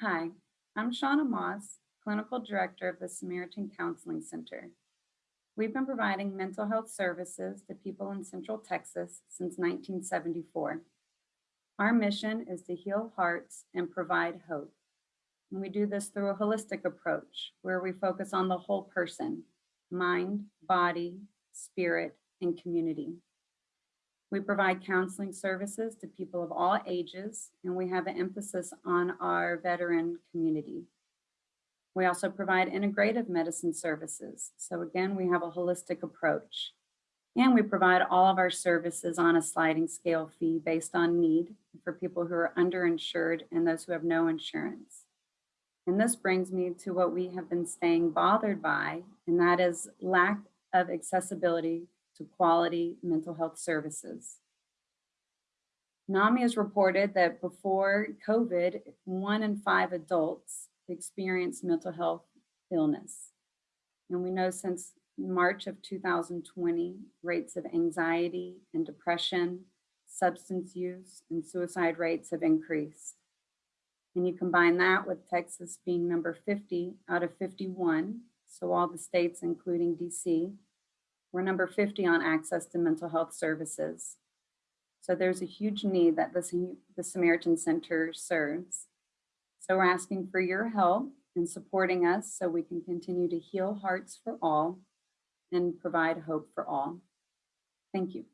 Hi, I'm Shauna Moss, Clinical Director of the Samaritan Counseling Center. We've been providing mental health services to people in Central Texas since 1974. Our mission is to heal hearts and provide hope. And we do this through a holistic approach where we focus on the whole person, mind, body, spirit, and community. We provide counseling services to people of all ages, and we have an emphasis on our veteran community. We also provide integrative medicine services. So again, we have a holistic approach. And we provide all of our services on a sliding scale fee based on need for people who are underinsured and those who have no insurance. And this brings me to what we have been staying bothered by, and that is lack of accessibility to quality mental health services. NAMI has reported that before COVID, one in five adults experienced mental health illness. And we know since March of 2020, rates of anxiety and depression, substance use, and suicide rates have increased. And you combine that with Texas being number 50 out of 51, so all the states, including DC, we're number 50 on access to mental health services. So there's a huge need that the, the Samaritan Center serves. So we're asking for your help in supporting us so we can continue to heal hearts for all and provide hope for all. Thank you.